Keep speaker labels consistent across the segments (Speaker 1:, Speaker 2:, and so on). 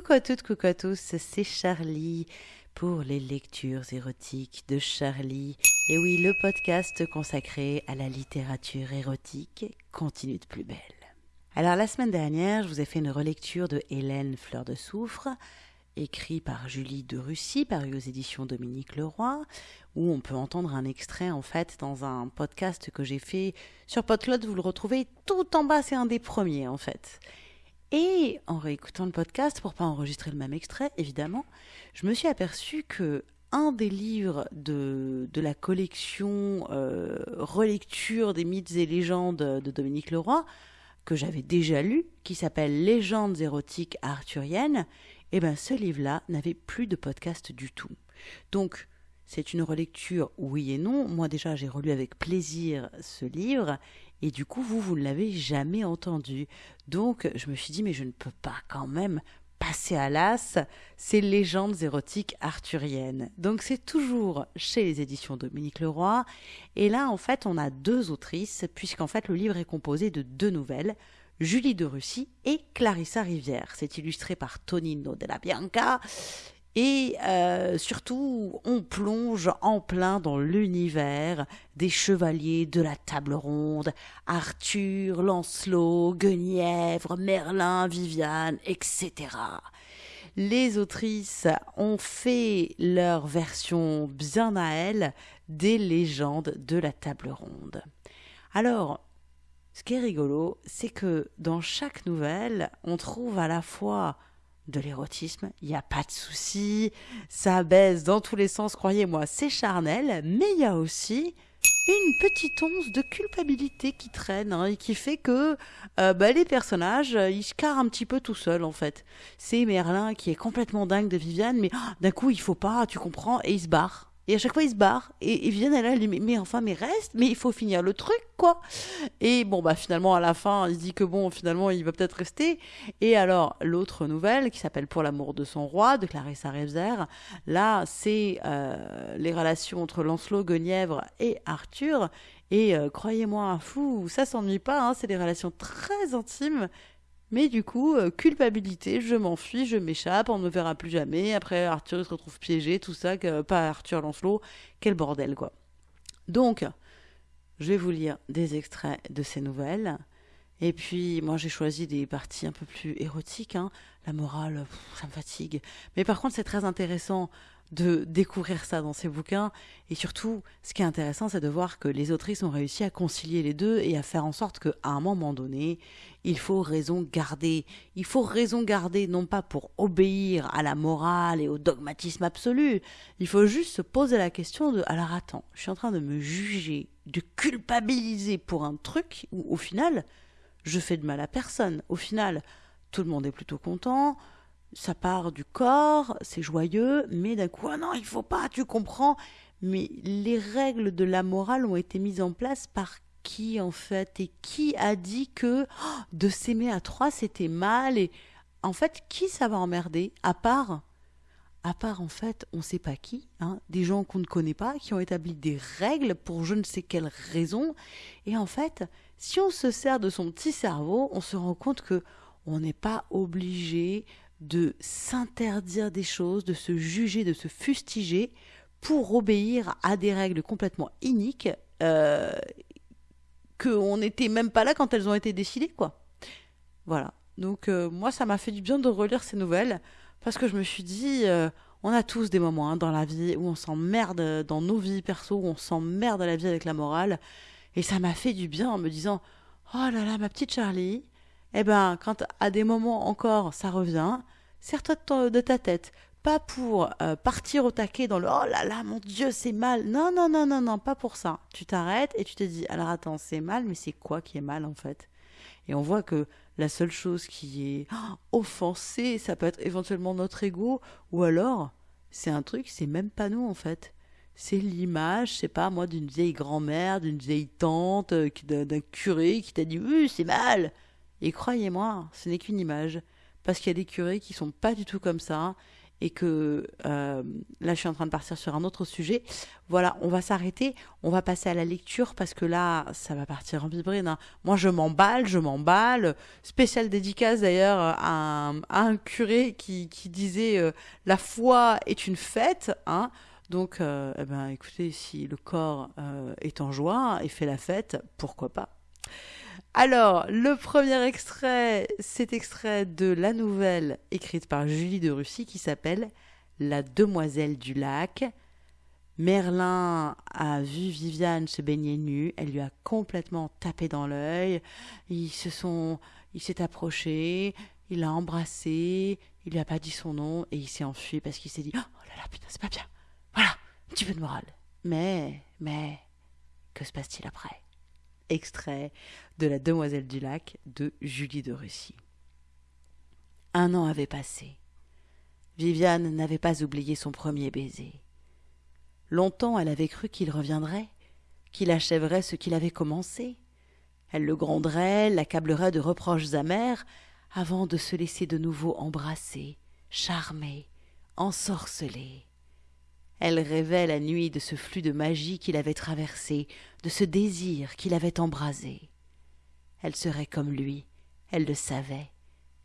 Speaker 1: Coucou à toutes, coucou à tous, c'est Charlie pour les lectures érotiques de Charlie. Et oui, le podcast consacré à la littérature érotique continue de plus belle. Alors la semaine dernière, je vous ai fait une relecture de Hélène Fleur de Soufre, écrit par Julie de Russie, paru aux éditions Dominique Leroy, où on peut entendre un extrait en fait dans un podcast que j'ai fait sur Podcloud. Vous le retrouvez tout en bas, c'est un des premiers en fait. Et en réécoutant le podcast, pour pas enregistrer le même extrait, évidemment, je me suis aperçu que un des livres de, de la collection euh, Relecture des mythes et légendes de Dominique Leroy, que j'avais déjà lu, qui s'appelle Légendes érotiques arthuriennes, eh ben ce livre-là n'avait plus de podcast du tout. Donc, c'est une relecture oui et non. Moi déjà, j'ai relu avec plaisir ce livre et du coup, vous, vous ne l'avez jamais entendu. Donc, je me suis dit, mais je ne peux pas quand même passer à l'as ces légendes érotiques arthuriennes. Donc, c'est toujours chez les éditions Dominique Leroy. Et là, en fait, on a deux autrices, puisqu'en fait, le livre est composé de deux nouvelles. Julie de Russie et Clarissa Rivière. C'est illustré par Tonino della Bianca et euh, surtout, on plonge en plein dans l'univers des chevaliers de la table ronde, Arthur, Lancelot, Guenièvre, Merlin, Viviane, etc. Les autrices ont fait leur version bien à elles des légendes de la table ronde. Alors, ce qui est rigolo, c'est que dans chaque nouvelle, on trouve à la fois de l'érotisme, il n'y a pas de souci, ça baisse dans tous les sens, croyez-moi, c'est charnel, mais il y a aussi une petite once de culpabilité qui traîne hein, et qui fait que euh, bah, les personnages, ils se carrent un petit peu tout seuls en fait. C'est Merlin qui est complètement dingue de Viviane, mais ah, d'un coup il faut pas, tu comprends, et il se barre. Et à chaque fois, ils se barrent. Et, et viennent là, mais, mais enfin, mais reste, mais il faut finir le truc, quoi. Et bon, bah finalement, à la fin, il se dit que bon, finalement, il va peut-être rester. Et alors, l'autre nouvelle, qui s'appelle Pour l'amour de son roi, de Clarissa Revzer, là, c'est euh, les relations entre Lancelot, Guenièvre et Arthur. Et euh, croyez-moi, fou, ça s'ennuie pas, hein, c'est des relations très intimes mais du coup, euh, culpabilité, je m'enfuis, je m'échappe, on ne me verra plus jamais. Après, Arthur se retrouve piégé, tout ça, que, pas Arthur Lancelot, quel bordel quoi. Donc, je vais vous lire des extraits de ces nouvelles. Et puis, moi, j'ai choisi des parties un peu plus érotiques. Hein. La morale, ça me fatigue. Mais par contre, c'est très intéressant de découvrir ça dans ces bouquins. Et surtout, ce qui est intéressant, c'est de voir que les autrices ont réussi à concilier les deux et à faire en sorte qu'à un moment donné, il faut raison garder. Il faut raison garder, non pas pour obéir à la morale et au dogmatisme absolu. Il faut juste se poser la question de alors attends, je suis en train de me juger, de culpabiliser pour un truc où au final, je fais de mal à personne. Au final, tout le monde est plutôt content ça part du corps, c'est joyeux, mais d'un coup, ah non, il faut pas, tu comprends. Mais les règles de la morale ont été mises en place par qui en fait? Et qui a dit que oh, de s'aimer à trois c'était mal? Et en fait, qui ça va emmerder? À part, à part en fait, on sait pas qui, hein, des gens qu'on ne connaît pas, qui ont établi des règles pour je ne sais quelle raison. Et en fait, si on se sert de son petit cerveau, on se rend compte que on n'est pas obligé de s'interdire des choses, de se juger, de se fustiger pour obéir à des règles complètement iniques euh, qu'on n'était même pas là quand elles ont été décidées, quoi. Voilà. Donc euh, moi, ça m'a fait du bien de relire ces nouvelles parce que je me suis dit, euh, on a tous des moments hein, dans la vie où on s'emmerde dans nos vies perso, où on s'emmerde à la vie avec la morale, et ça m'a fait du bien en me disant, oh là là, ma petite Charlie, eh ben, quand à des moments encore ça revient, serre-toi de, ta tête. Pas pour euh, partir au taquet dans le oh là là, mon Dieu, c'est mal. Non, non, non, non, non, pas pour ça. Tu t'arrêtes et tu te dis alors attends, c'est mal, mais c'est quoi qui est mal en fait? Et on voit que la seule chose qui est oh, offensée, ça peut être éventuellement notre ego, ou alors c'est un truc, c'est même pas nous en fait c'est l'image, je sais pas moi, d'une vieille grand-mère, d'une vieille tante, euh, d'un curé qui t'a dit oui, c'est mal. Et croyez-moi, ce n'est qu'une image. Parce qu'il y a des curés qui sont pas du tout comme ça. et que euh, là je suis en train de partir sur un autre sujet, voilà, on va s'arrêter, on va passer à la lecture parce que là ça va partir en vibrine. Hein. Moi je m'emballe, je m'emballe. Spéciale dédicace d'ailleurs à, un curé qui, disait euh, la foi est une fête. Hein. Donc, eh ben, écoutez, si le corps est en joie et fait la fête, pourquoi pas alors, le premier extrait, c'est extrait de la nouvelle écrite par Julie de Russie qui s'appelle La demoiselle du lac. Merlin a vu Viviane se baigner nue, elle lui a complètement tapé dans l'œil. Ils se sont, il s'est approché, il l'a embrassé, il lui a pas dit son nom et il s'est enfui parce qu'il s'est dit oh là là putain c'est pas bien. Voilà, un petit peu de morale. Mais, mais, que se passe-t-il après? Extrait de La Demoiselle du Lac de Julie de Russie. Un an avait passé. Viviane n'avait pas oublié son premier baiser. Longtemps elle avait cru qu'il reviendrait, qu'il achèverait ce qu'il avait commencé. Elle le gronderait, l'accablerait de reproches amers, avant de se laisser de nouveau embrasser, charmer, ensorceler. Elle rêvait la nuit de ce flux de magie qu'il avait traversé, de ce désir qu'il avait embrasé. Elle serait comme lui, elle le savait,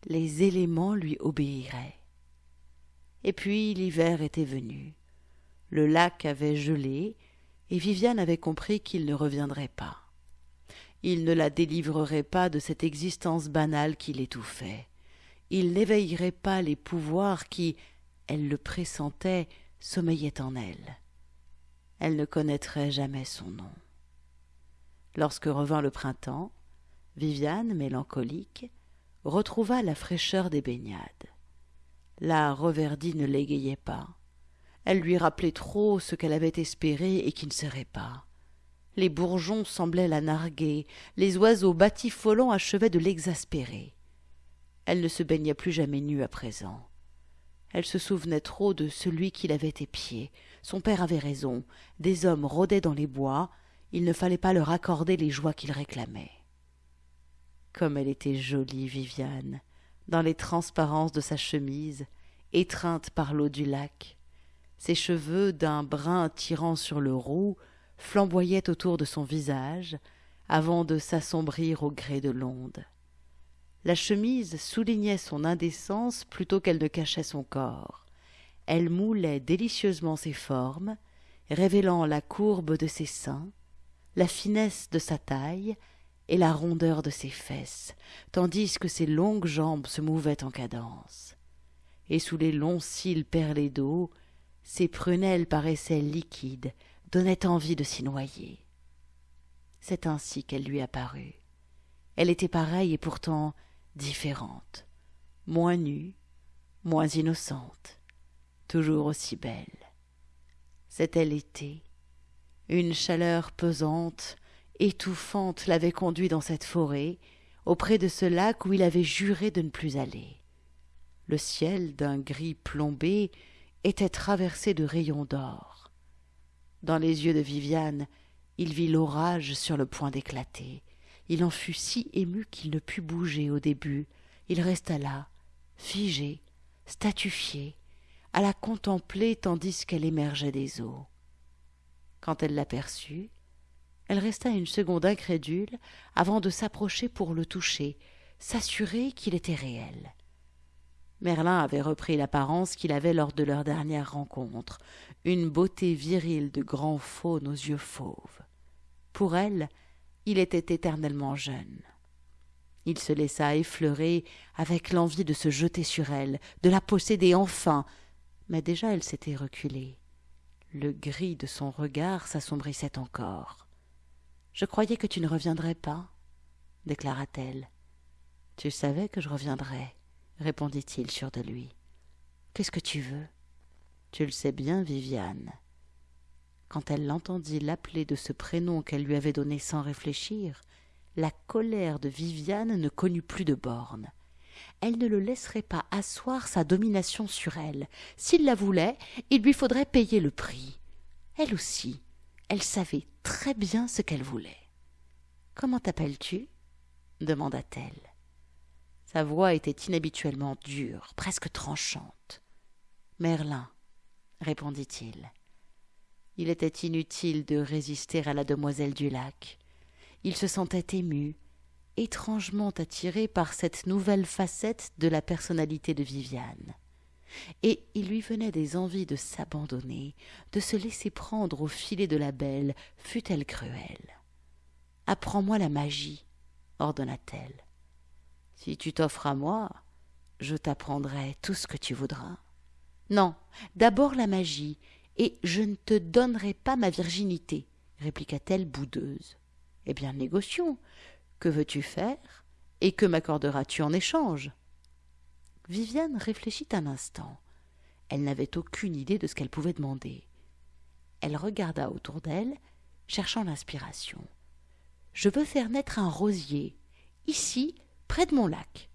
Speaker 1: les éléments lui obéiraient. Et puis l'hiver était venu. Le lac avait gelé, et Viviane avait compris qu'il ne reviendrait pas. Il ne la délivrerait pas de cette existence banale qui l'étouffait. Il n'éveillerait pas les pouvoirs qui, elle le pressentait, sommeillait en elle. Elle ne connaîtrait jamais son nom. Lorsque revint le printemps, Viviane, mélancolique, retrouva la fraîcheur des baignades. La reverdie ne l'égayait pas. Elle lui rappelait trop ce qu'elle avait espéré et qui ne serait pas. Les bourgeons semblaient la narguer, les oiseaux batifolants achevaient de l'exaspérer. Elle ne se baignait plus jamais nue à présent. Elle se souvenait trop de celui qui l'avait épiée. Son père avait raison. Des hommes rôdaient dans les bois. Il ne fallait pas leur accorder les joies qu'ils réclamaient. Comme elle était jolie, Viviane, dans les transparences de sa chemise, étreinte par l'eau du lac. Ses cheveux, d'un brun tirant sur le roux, flamboyaient autour de son visage, avant de s'assombrir au gré de l'onde. La chemise soulignait son indécence plutôt qu'elle ne cachait son corps. Elle moulait délicieusement ses formes, révélant la courbe de ses seins, la finesse de sa taille et la rondeur de ses fesses, tandis que ses longues jambes se mouvaient en cadence. Et sous les longs cils perlés d'eau, ses prunelles paraissaient liquides, donnaient envie de s'y noyer. C'est ainsi qu'elle lui apparut. Elle était pareille et pourtant différente, moins nue, moins innocente, toujours aussi belle. C'était l'été. Une chaleur pesante, étouffante l'avait conduit dans cette forêt, auprès de ce lac où il avait juré de ne plus aller. Le ciel, d'un gris plombé, était traversé de rayons d'or. Dans les yeux de Viviane, il vit l'orage sur le point d'éclater. Il en fut si ému qu'il ne put bouger au début. Il resta là, figé, statufié, à la contempler tandis qu'elle émergeait des eaux. Quand elle l'aperçut, elle resta une seconde incrédule avant de s'approcher pour le toucher, s'assurer qu'il était réel. Merlin avait repris l'apparence qu'il avait lors de leur dernière rencontre, une beauté virile de grand faune aux yeux fauves. Pour elle, il était éternellement jeune. Il se laissa effleurer avec l'envie de se jeter sur elle, de la posséder enfin, mais déjà elle s'était reculée. Le gris de son regard s'assombrissait encore. Je croyais que tu ne reviendrais pas, déclara-t-elle. Tu savais que je reviendrais, répondit-il sûr de lui. Qu'est-ce que tu veux Tu le sais bien, Viviane. Quand elle l'entendit l'appeler de ce prénom qu'elle lui avait donné sans réfléchir, la colère de Viviane ne connut plus de bornes. Elle ne le laisserait pas asseoir sa domination sur elle. S'il la voulait, il lui faudrait payer le prix. Elle aussi, elle savait très bien ce qu'elle voulait. Comment t'appelles-tu? demanda-t-elle. Sa voix était inhabituellement dure, presque tranchante. Merlin, répondit-il. Il était inutile de résister à la demoiselle du lac. Il se sentait ému, étrangement attiré par cette nouvelle facette de la personnalité de Viviane. Et il lui venait des envies de s'abandonner, de se laisser prendre au filet de la belle, fût-elle cruelle. Apprends-moi la magie, ordonna-t-elle. Si tu t'offres à moi, je t'apprendrai tout ce que tu voudras. Non, d'abord la magie, et je ne te donnerai pas ma virginité, répliqua-t-elle boudeuse. Eh bien, négocions. Que veux-tu faire Et que m'accorderas-tu en échange? Viviane réfléchit un instant. Elle n'avait aucune idée de ce qu'elle pouvait demander. Elle regarda autour d'elle, cherchant l'inspiration. Je veux faire naître un rosier, ici, près de mon lac.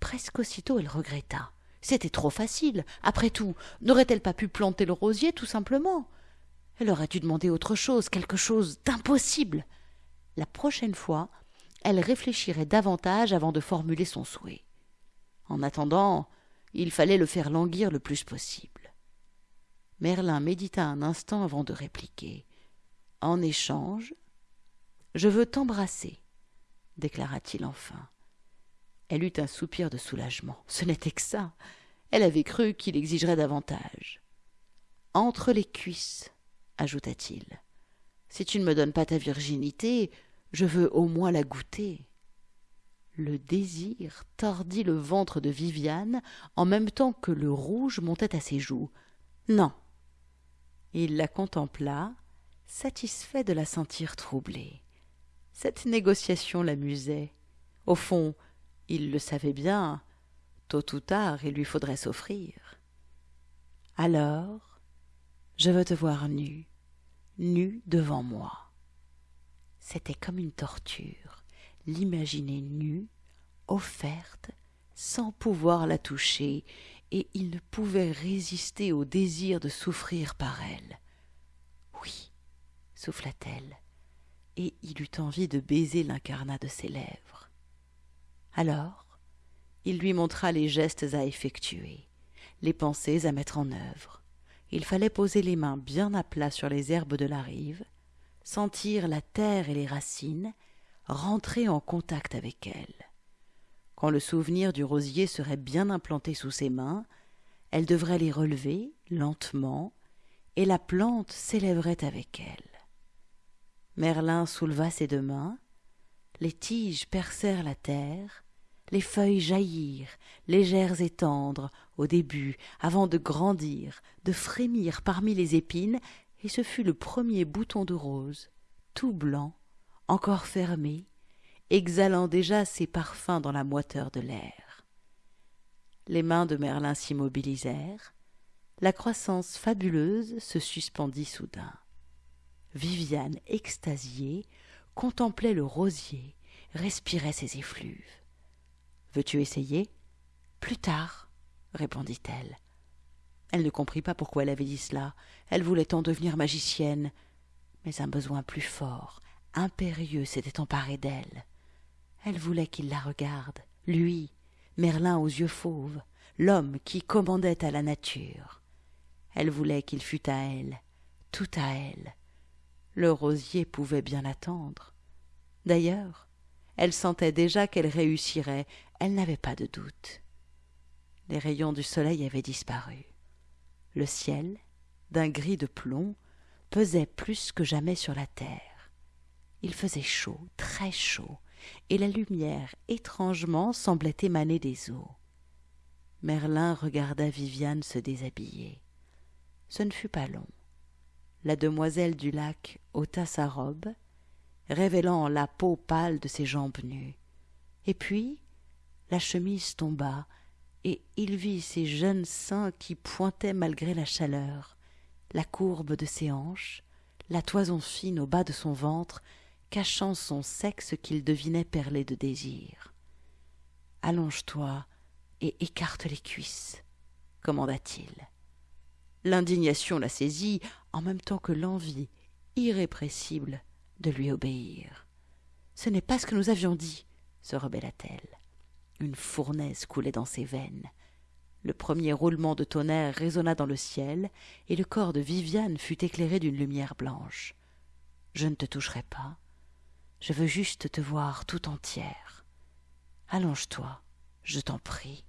Speaker 1: Presque aussitôt elle regretta. C'était trop facile. Après tout, n'aurait-elle pas pu planter le rosier tout simplement? Elle aurait dû demander autre chose, quelque chose d'impossible. La prochaine fois, elle réfléchirait davantage avant de formuler son souhait. En attendant, il fallait le faire languir le plus possible. Merlin médita un instant avant de répliquer. En échange, je veux t'embrasser, déclara-t-il enfin. Elle eut un soupir de soulagement. Ce n'était que ça. Elle avait cru qu'il exigerait davantage. Entre les cuisses, ajouta-t-il. Si tu ne me donnes pas ta virginité, je veux au moins la goûter. Le désir tordit le ventre de Viviane en même temps que le rouge montait à ses joues. Non. Il la contempla, satisfait de la sentir troublée. Cette négociation l'amusait. Au fond, il le savait bien, tôt ou tard il lui faudrait s'offrir. Alors, je veux te voir nue, nue devant moi. C'était comme une torture l'imaginer nue, offerte, sans pouvoir la toucher, et il ne pouvait résister au désir de souffrir par elle. Oui, souffla-t-elle, et il eut envie de baiser l'incarnat de ses lèvres. Alors, il lui montra les gestes à effectuer, les pensées à mettre en œuvre. Il fallait poser les mains bien à plat sur les herbes de la rive, sentir la terre et les racines, rentrer en contact avec elle. Quand le souvenir du rosier serait bien implanté sous ses mains, elle devrait les relever lentement, et la plante s'élèverait avec elle. Merlin souleva ses deux mains, les tiges percèrent la terre, les feuilles jaillirent, légères et tendres, au début, avant de grandir, de frémir parmi les épines, et ce fut le premier bouton de rose, tout blanc, encore fermé, exhalant déjà ses parfums dans la moiteur de l'air. Les mains de Merlin s'immobilisèrent, la croissance fabuleuse se suspendit soudain. Viviane, extasiée, contemplait le rosier, respirait ses effluves. Veux-tu essayer? Plus tard, répondit-elle. Elle ne comprit pas pourquoi elle avait dit cela. Elle voulait en devenir magicienne. Mais un besoin plus fort, impérieux s'était emparé d'elle. Elle voulait qu'il la regarde, lui, Merlin aux yeux fauves, l'homme qui commandait à la nature. Elle voulait qu'il fût à elle, tout à elle. Le rosier pouvait bien attendre. D'ailleurs, elle sentait déjà qu'elle réussirait, elle n'avait pas de doute. Les rayons du soleil avaient disparu. Le ciel, d'un gris de plomb, pesait plus que jamais sur la terre. Il faisait chaud, très chaud, et la lumière étrangement semblait émaner des eaux. Merlin regarda Viviane se déshabiller. Ce ne fut pas long. La demoiselle du lac ôta sa robe, révélant la peau pâle de ses jambes nues. Et puis la chemise tomba, et il vit ses jeunes seins qui pointaient malgré la chaleur, la courbe de ses hanches, la toison fine au bas de son ventre cachant son sexe qu'il devinait perlé de désir. Allonge-toi et écarte les cuisses, commanda-t-il. L'indignation la saisit en même temps que l'envie irrépressible de lui obéir. Ce n'est pas ce que nous avions dit, se rebella-t-elle. Une fournaise coulait dans ses veines. Le premier roulement de tonnerre résonna dans le ciel, et le corps de Viviane fut éclairé d'une lumière blanche. Je ne te toucherai pas. Je veux juste te voir tout entière. Allonge-toi, je t'en prie.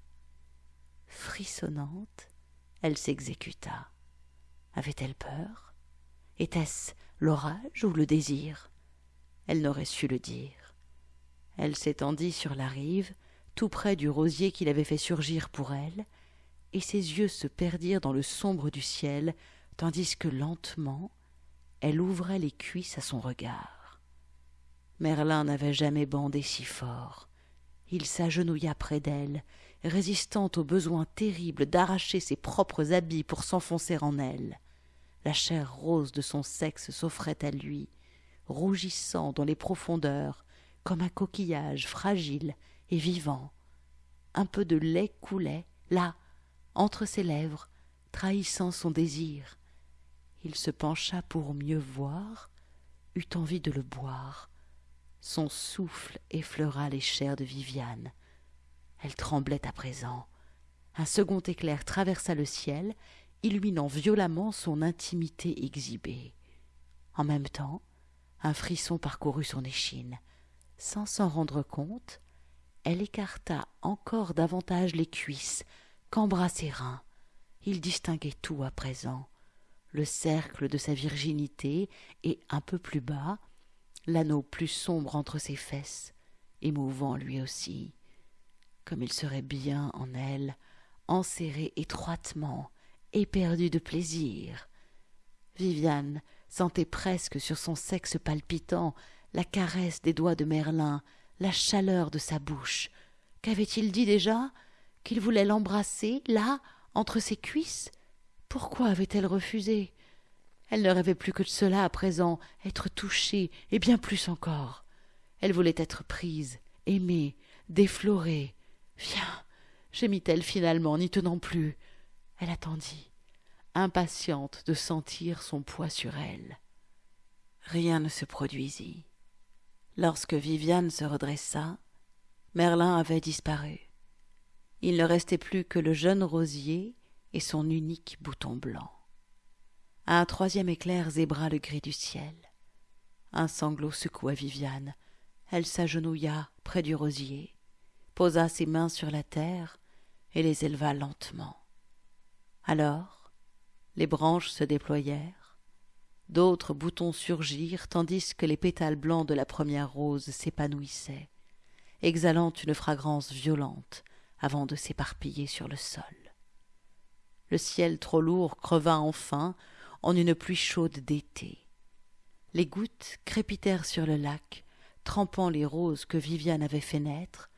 Speaker 1: Frissonnante, elle s'exécuta. Avait-elle peur? Était-ce l'orage ou le désir? Elle n'aurait su le dire. Elle s'étendit sur la rive, tout près du rosier qu'il avait fait surgir pour elle, et ses yeux se perdirent dans le sombre du ciel, tandis que lentement elle ouvrait les cuisses à son regard. Merlin n'avait jamais bandé si fort. Il s'agenouilla près d'elle, résistant au besoin terrible d'arracher ses propres habits pour s'enfoncer en elle. La chair rose de son sexe s'offrait à lui, rougissant dans les profondeurs, comme un coquillage fragile et vivant. Un peu de lait coulait, là, entre ses lèvres, trahissant son désir. Il se pencha pour mieux voir, eut envie de le boire. Son souffle effleura les chairs de Viviane. Elle tremblait à présent. Un second éclair traversa le ciel, illuminant violemment son intimité exhibée. En même temps, un frisson parcourut son échine. Sans s'en rendre compte, elle écarta encore davantage les cuisses, qu'embrassa ses reins. Il distinguait tout à présent le cercle de sa virginité et un peu plus bas, l'anneau plus sombre entre ses fesses, émouvant lui aussi, comme il serait bien en elle, enserré étroitement, éperdu de plaisir. Viviane sentait presque sur son sexe palpitant la caresse des doigts de Merlin, la chaleur de sa bouche. Qu'avait-il dit déjà? Qu'il voulait l'embrasser, là, entre ses cuisses? Pourquoi avait-elle refusé? Elle ne rêvait plus que de cela à présent, être touchée, et bien plus encore. Elle voulait être prise, aimée, déflorée. Viens gémit-elle finalement, n'y tenant plus. Elle attendit, impatiente de sentir son poids sur elle. Rien ne se produisit. Lorsque Viviane se redressa, Merlin avait disparu. Il ne restait plus que le jeune rosier et son unique bouton blanc. Un troisième éclair zébra le gris du ciel. Un sanglot secoua Viviane. Elle s'agenouilla près du rosier, posa ses mains sur la terre et les éleva lentement. Alors, les branches se déployèrent, D'autres boutons surgirent, tandis que les pétales blancs de la première rose s'épanouissaient, exhalant une fragrance violente avant de s'éparpiller sur le sol. Le ciel trop lourd creva enfin en une pluie chaude d'été. Les gouttes crépitèrent sur le lac, trempant les roses que Viviane avait fait naître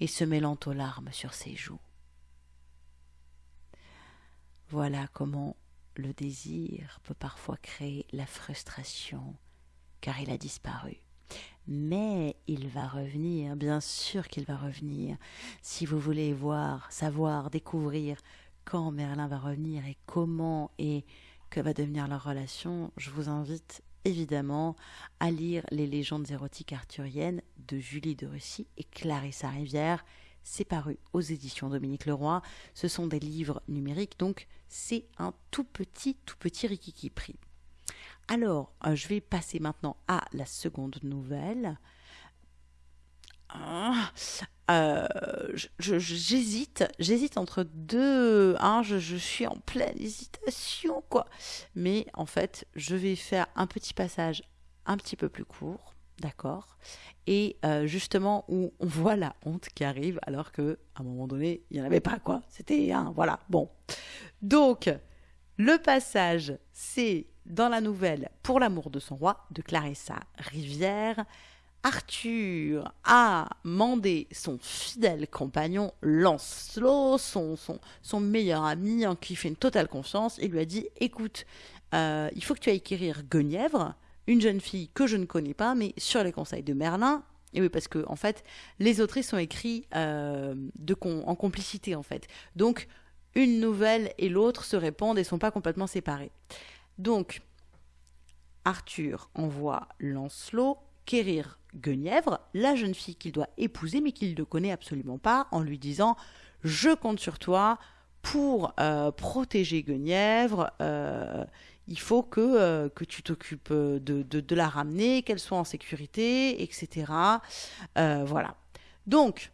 Speaker 1: et se mêlant aux larmes sur ses joues. Voilà comment le désir peut parfois créer la frustration, car il a disparu. Mais il va revenir, bien sûr qu'il va revenir. Si vous voulez voir, savoir, découvrir quand Merlin va revenir et comment et que va devenir leur relation, je vous invite évidemment à lire les légendes érotiques arthuriennes de Julie de Russie et Clarissa Rivière c'est paru aux éditions Dominique Leroy. Ce sont des livres numériques, donc c'est un tout petit, tout petit rikiki prix. Alors, euh, je vais passer maintenant à la seconde nouvelle. Ah, euh, j'hésite, j'hésite entre deux. Hein, je, je, suis en pleine hésitation, quoi. Mais en fait, je vais faire un petit passage un petit peu plus court D'accord Et euh, justement, où on voit la honte qui arrive, alors qu'à un moment donné, il n'y en avait pas, quoi. C'était un, voilà, bon. Donc, le passage, c'est dans la nouvelle Pour l'amour de son roi de Clarissa Rivière. Arthur a mandé son fidèle compagnon Lancelot, son meilleur ami en qui il fait une totale confiance, et lui a dit Écoute, euh, il faut que tu ailles quérir Guenièvre, une jeune fille que je ne connais pas, mais sur les conseils de Merlin. Et oui, parce que en fait, les autrices sont écrits euh, en complicité en fait. Donc, une nouvelle et l'autre se répondent et sont pas complètement séparées. Donc, Arthur envoie Lancelot quérir Guenièvre, la jeune fille qu'il doit épouser mais qu'il ne connaît absolument pas, en lui disant Je compte sur toi pour euh, protéger Guenièvre, euh, il faut que, euh, tu t'occupes de, de, la ramener, qu'elle soit en sécurité, etc. voilà. Donc,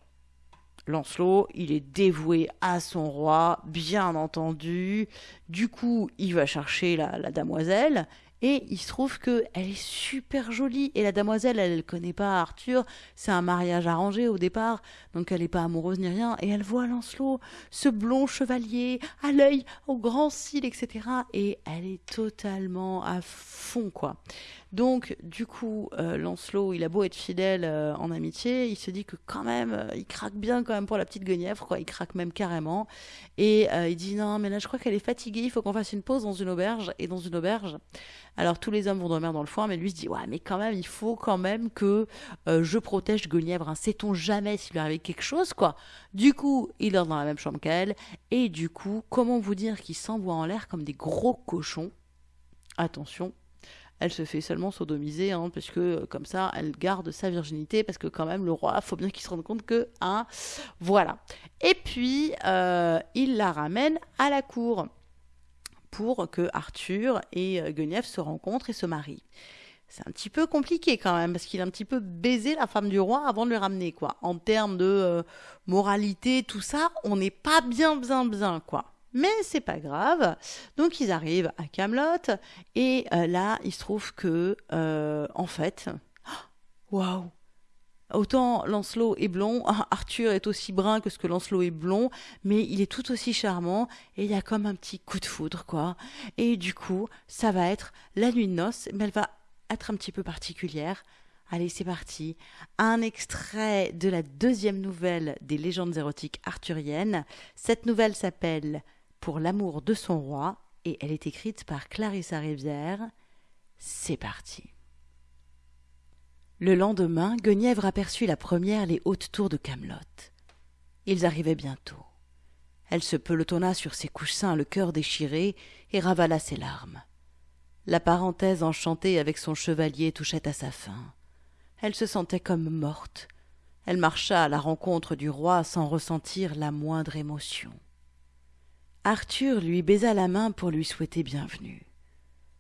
Speaker 1: Lancelot, il est dévoué à son roi, bien entendu. Du coup, il va chercher la, la damoiselle et il se trouve que elle est super jolie. Et la damoiselle, elle ne connaît pas Arthur. C'est un mariage arrangé au départ. Donc elle n'est pas amoureuse ni rien. Et elle voit Lancelot, ce blond chevalier, à l'œil, au grand cils, etc. Et elle est totalement à fond, quoi. Donc, du coup, euh, Lancelot, il a beau être fidèle euh, en amitié, il se dit que quand même, euh, il craque bien quand même pour la petite Guenièvre, quoi. Il craque même carrément. Et il dit non, mais là, je crois qu'elle est fatiguée, il faut qu'on fasse une pause dans une auberge. Et dans une auberge, alors tous les hommes vont dormir dans le foin, mais lui se dit ouais, mais quand même, il faut quand même que je protège Guenièvre. Hein. Sait-on jamais s'il lui arrive quelque chose, quoi. Du coup, il dort dans la même chambre qu'elle. Et du coup, comment vous dire qu'il s'envoie en l'air comme des gros cochons? Attention, elle se fait seulement sodomiser, hein, parce que euh, comme ça, elle garde sa virginité, parce que quand même, le roi, faut bien qu'il se rende compte que, hein, voilà. Et puis, euh, il la ramène à la cour pour que Arthur et euh, Guenièvre se rencontrent et se marient. C'est un petit peu compliqué quand même, parce qu'il a un petit peu baisé la femme du roi avant de le ramener, quoi. En termes de moralité, tout ça, on n'est pas bien, bien, bien, quoi. Mais c'est pas grave. Donc ils arrivent à Camelot et euh, là il se trouve que euh, en fait, waouh. Autant Lancelot est blond, Arthur est aussi brun que ce que Lancelot est blond, mais il est tout aussi charmant et il y a comme un petit coup de foudre quoi. Et du coup, ça va être la nuit de noces, mais elle va être un petit peu particulière Allez, c'est parti. Un extrait de la deuxième nouvelle des légendes érotiques arthuriennes. Cette nouvelle s'appelle pour l'amour de son roi et elle est écrite par Clarissa Rivière. C'est parti. Le lendemain, Guenièvre aperçut la première les hautes tours de Camelot. Ils arrivaient bientôt. Elle se pelotonna sur ses coussins, le cœur déchiré, et ravala ses larmes. La parenthèse enchantée avec son chevalier touchait à sa fin. Elle se sentait comme morte. Elle marcha à la rencontre du roi sans ressentir la moindre émotion. Arthur lui baisa la main pour lui souhaiter bienvenue.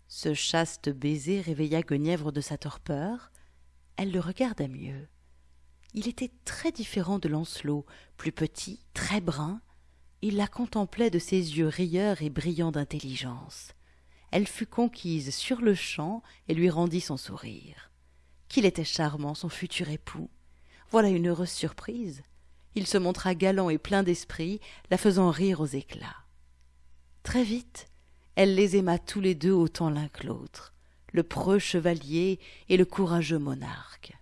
Speaker 1: Ce chaste baiser réveilla Guenièvre de sa torpeur. Elle le regarda mieux. Il était très différent de Lancelot, plus petit, très brun. Il la contemplait de ses yeux rieurs et brillants d'intelligence. Elle fut conquise sur le champ et lui rendit son sourire. Qu'il était charmant, son futur époux. Voilà une heureuse surprise. Il se montra galant et plein d'esprit, la faisant rire aux éclats. Très vite, elle les aima tous les deux autant l'un que l'autre, le preux chevalier et le courageux monarque.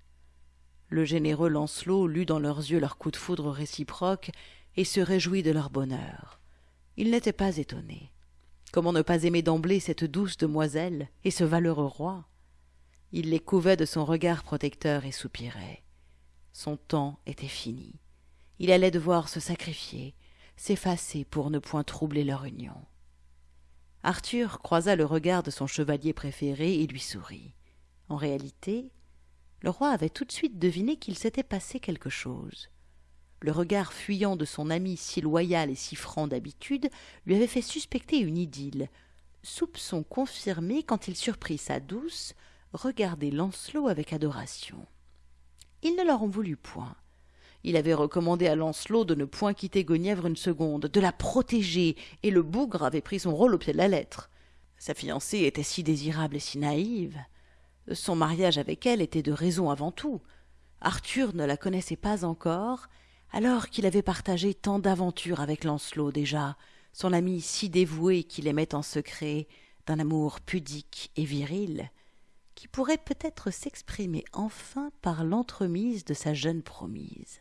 Speaker 1: Le généreux Lancelot lut dans leurs yeux leur coup de foudre réciproque et se réjouit de leur bonheur. Il n'était pas étonné. Comment ne pas aimer d'emblée cette douce demoiselle et ce valeureux roi? Il les couvait de son regard protecteur et soupirait. Son temps était fini. Il allait devoir se sacrifier, s'effacer pour ne point troubler leur union. Arthur croisa le regard de son chevalier préféré et lui sourit. En réalité, le roi avait tout de suite deviné qu'il s'était passé quelque chose. Le regard fuyant de son ami si loyal et si franc d'habitude lui avait fait suspecter une idylle, soupçon confirmé quand il surprit sa douce regarder Lancelot avec adoration. Il ne leur en voulut point. Il avait recommandé à Lancelot de ne point quitter Guenièvre une seconde, de la protéger, et le bougre avait pris son rôle au pied de la lettre. Sa fiancée était si désirable et si naïve. Son mariage avec elle était de raison avant tout. Arthur ne la connaissait pas encore, alors qu'il avait partagé tant d'aventures avec Lancelot déjà, son ami si dévoué qu'il aimait en secret, d'un amour pudique et viril, qui pourrait peut-être s'exprimer enfin par l'entremise de sa jeune promise.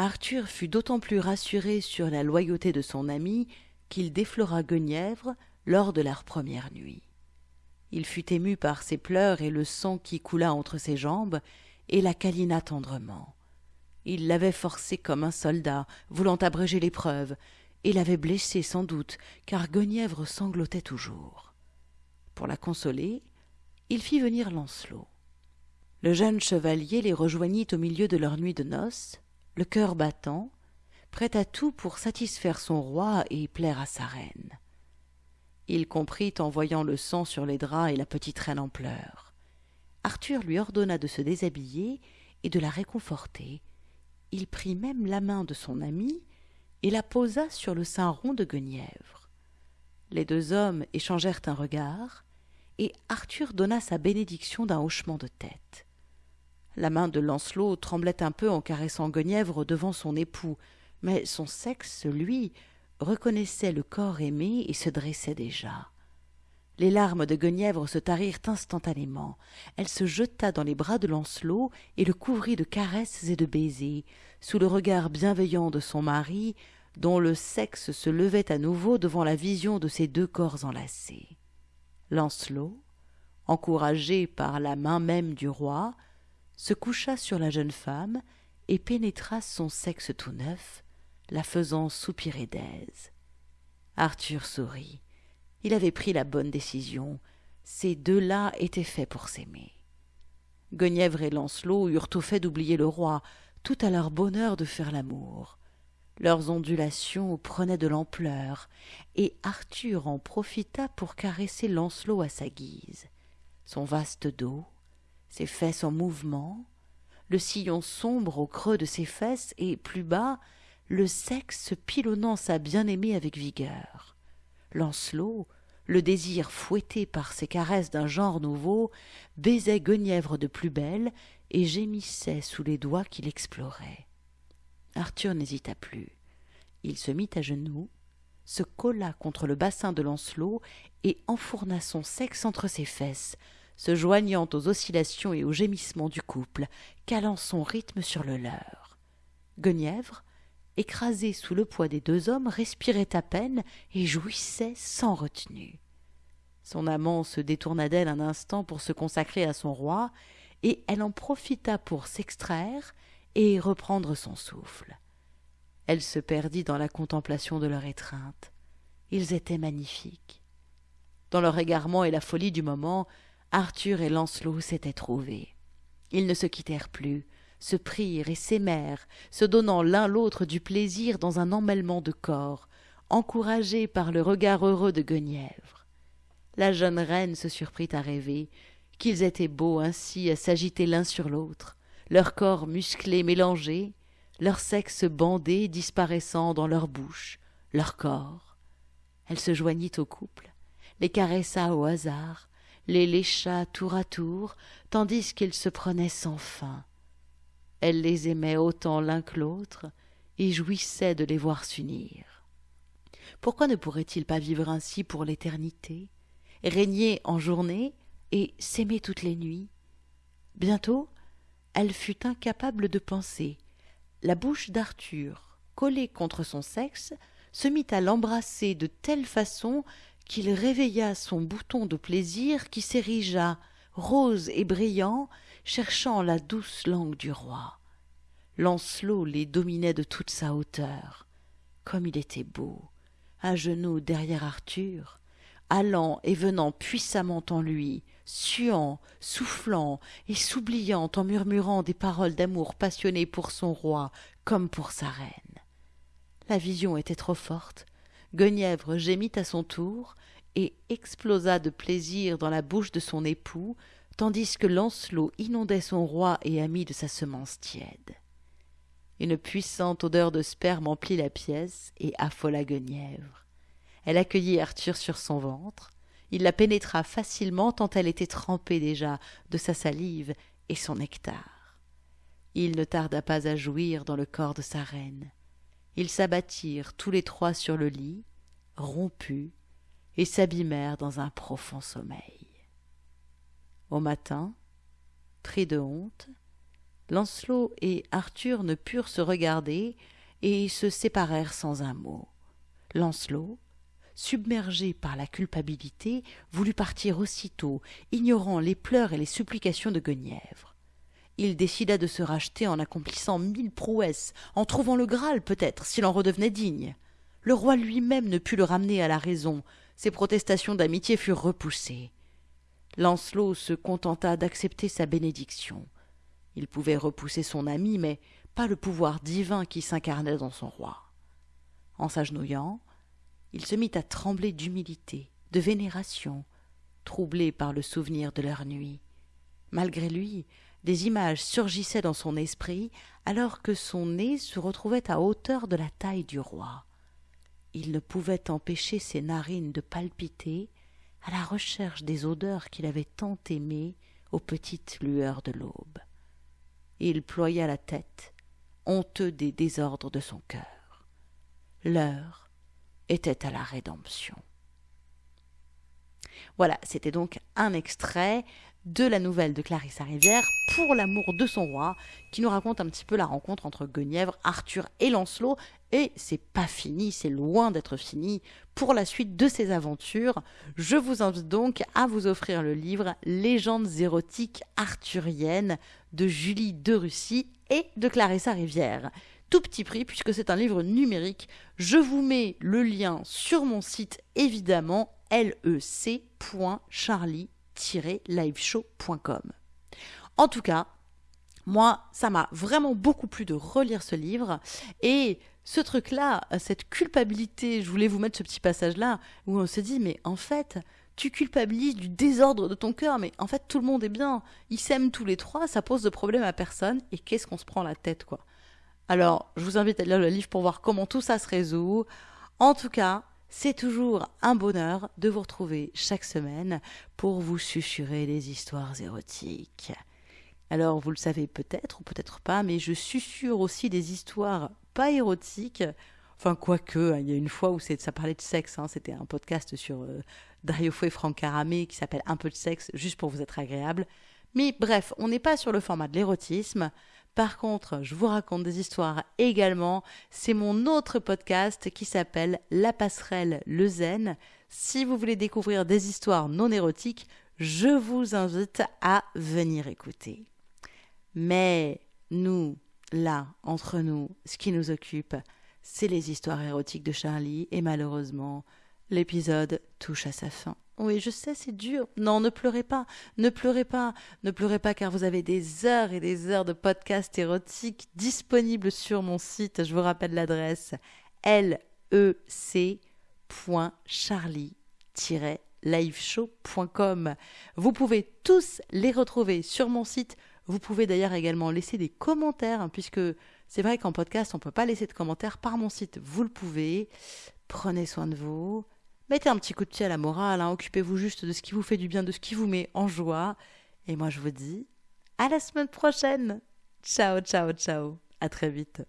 Speaker 1: Arthur fut d'autant plus rassuré sur la loyauté de son ami qu'il déflora Guenièvre lors de leur première nuit. Il fut ému par ses pleurs et le sang qui coula entre ses jambes, et la câlina tendrement. Il l'avait forcée comme un soldat, voulant abréger l'épreuve, et l'avait blessée sans doute, car Guenièvre sanglotait toujours. Pour la consoler, il fit venir Lancelot. Le jeune chevalier les rejoignit au milieu de leur nuit de noces, le cœur battant, prêt à tout pour satisfaire son roi et plaire à sa reine. Il comprit en voyant le sang sur les draps et la petite reine en pleurs. Arthur lui ordonna de se déshabiller et de la réconforter. Il prit même la main de son ami et la posa sur le sein rond de Guenièvre. Les deux hommes échangèrent un regard, et Arthur donna sa bénédiction d'un hochement de tête. La main de Lancelot tremblait un peu en caressant Guenièvre devant son époux, mais son sexe, lui, reconnaissait le corps aimé et se dressait déjà. Les larmes de Guenièvre se tarirent instantanément. Elle se jeta dans les bras de Lancelot et le couvrit de caresses et de baisers, sous le regard bienveillant de son mari, dont le sexe se levait à nouveau devant la vision de ces deux corps enlacés. Lancelot, encouragé par la main même du roi, se coucha sur la jeune femme et pénétra son sexe tout neuf, la faisant soupirer d'aise. Arthur sourit. Il avait pris la bonne décision. Ces deux-là étaient faits pour s'aimer. Guenièvre et Lancelot eurent au fait d'oublier le roi, tout à leur bonheur de faire l'amour. Leurs ondulations prenaient de l'ampleur, et Arthur en profita pour caresser Lancelot à sa guise. Son vaste dos, ses fesses en mouvement, le sillon sombre au creux de ses fesses et, plus bas, le sexe pilonnant sa bien-aimée avec vigueur. Lancelot, le désir fouetté par ces caresses d'un genre nouveau, baisait Guenièvre de plus belle et gémissait sous les doigts qu'il explorait. Arthur n'hésita plus. Il se mit à genoux, se colla contre le bassin de Lancelot et enfourna son sexe entre ses fesses, se joignant aux oscillations et aux gémissements du couple, calant son rythme sur le leur. Guenièvre, écrasée sous le poids des deux hommes, respirait à peine et jouissait sans retenue. Son amant se détourna d'elle un instant pour se consacrer à son roi, et elle en profita pour s'extraire et reprendre son souffle. Elle se perdit dans la contemplation de leur étreinte. Ils étaient magnifiques. Dans leur égarement et la folie du moment, Arthur et Lancelot s'étaient trouvés. Ils ne se quittèrent plus, se prirent et s'aimèrent, se donnant l'un l'autre du plaisir dans un emmêlement de corps, encouragés par le regard heureux de Guenièvre. La jeune reine se surprit à rêver qu'ils étaient beaux ainsi à s'agiter l'un sur l'autre, leurs corps musclés mélangés, leur sexe bandé disparaissant dans leur bouche, leur corps. Elle se joignit au couple, les caressa au hasard, les lécha tour à tour, tandis qu'ils se prenaient sans fin. Elle les aimait autant l'un que l'autre, et jouissait de les voir s'unir. Pourquoi ne pourrait-il pas vivre ainsi pour l'éternité, régner en journée et s'aimer toutes les nuits? Bientôt, elle fut incapable de penser. La bouche d'Arthur, collée contre son sexe, se mit à l'embrasser de telle façon qu'il réveilla son bouton de plaisir qui s'érigea, rose et brillant, cherchant la douce langue du roi. Lancelot les dominait de toute sa hauteur. Comme il était beau, à genoux derrière Arthur, allant et venant puissamment en lui, suant, soufflant et s'oubliant en murmurant des paroles d'amour passionné pour son roi comme pour sa reine. La vision était trop forte, Guenièvre gémit à son tour et explosa de plaisir dans la bouche de son époux, tandis que Lancelot inondait son roi et ami de sa semence tiède. Une puissante odeur de sperme emplit la pièce et affola Guenièvre. Elle accueillit Arthur sur son ventre, il la pénétra facilement tant elle était trempée déjà de sa salive et son nectar. Il ne tarda pas à jouir dans le corps de sa reine. Ils s'abattirent tous les trois sur le lit, rompus, et s'abîmèrent dans un profond sommeil. Au matin, pris de honte, Lancelot et Arthur ne purent se regarder et se séparèrent sans un mot. Lancelot, submergé par la culpabilité, voulut partir aussitôt, ignorant les pleurs et les supplications de Guenièvre il décida de se racheter en accomplissant mille prouesses, en trouvant le Graal peut-être, s'il en redevenait digne. Le roi lui-même ne put le ramener à la raison, ses protestations d'amitié furent repoussées. Lancelot se contenta d'accepter sa bénédiction. Il pouvait repousser son ami, mais pas le pouvoir divin qui s'incarnait dans son roi. En s'agenouillant, il se mit à trembler d'humilité, de vénération, troublé par le souvenir de leur nuit. Malgré lui, des images surgissaient dans son esprit alors que son nez se retrouvait à hauteur de la taille du roi. Il ne pouvait empêcher ses narines de palpiter à la recherche des odeurs qu'il avait tant aimées aux petites lueurs de l'aube. Il ploya la tête, honteux des désordres de son cœur. L'heure était à la rédemption. Voilà, c'était donc un extrait de la nouvelle de Clarissa Rivière pour l'amour de son roi, qui nous raconte un petit peu la rencontre entre Guenièvre, Arthur et Lancelot. Et c'est pas fini, c'est loin d'être fini. Pour la suite de ces aventures, je vous invite donc à vous offrir le livre Légendes érotiques arthuriennes de Julie de Russie et de Clarissa Rivière tout petit prix puisque c'est un livre numérique. Je vous mets le lien sur mon site évidemment En tout cas, moi, ça m'a vraiment beaucoup plu de relire ce livre et ce truc-là, cette culpabilité, je voulais vous mettre ce petit passage-là où on se dit, mais en fait, tu culpabilises du désordre de ton cœur, mais en fait, tout le monde est bien. Ils s'aiment tous les trois, ça pose de problème à personne et qu'est-ce qu'on se prend la tête, quoi? Alors, je vous invite à lire le livre pour voir comment tout ça se résout. En tout cas, c'est toujours un bonheur de vous retrouver chaque semaine pour vous susurrer des histoires érotiques. Alors, vous le savez peut-être ou peut-être pas, mais je susurre aussi des histoires pas érotiques. Enfin, quoique, hein, il y a une fois où ça parlait de sexe, hein, c'était un podcast sur euh, Dario Fo et Franck Caramé qui s'appelle Un peu de sexe, juste pour vous être agréable. Mais bref, on n'est pas sur le format de l'érotisme. Par contre, je vous raconte des histoires également. C'est mon autre podcast qui s'appelle La passerelle le zen. Si vous voulez découvrir des histoires non érotiques, je vous invite à venir écouter. Mais nous, là, entre nous, ce qui nous occupe, c'est les histoires érotiques de Charlie et malheureusement, l'épisode touche à sa fin. Oui, je sais, c'est dur. Non, ne pleurez pas, ne pleurez pas, ne pleurez pas car vous avez des heures et des heures de podcasts érotiques disponibles sur mon site. Je vous rappelle l'adresse lec.charlie-liveshow.com. Vous pouvez tous les retrouver sur mon site. Vous pouvez d'ailleurs également laisser des commentaires hein, puisque c'est vrai qu'en podcast, on ne peut pas laisser de commentaires par mon site. Vous le pouvez. Prenez soin de vous. Mettez un petit coup de pied à la morale, hein. occupez-vous juste de ce qui vous fait du bien, de ce qui vous met en joie. Et moi je vous dis à la semaine prochaine. Ciao, ciao, ciao. À très vite.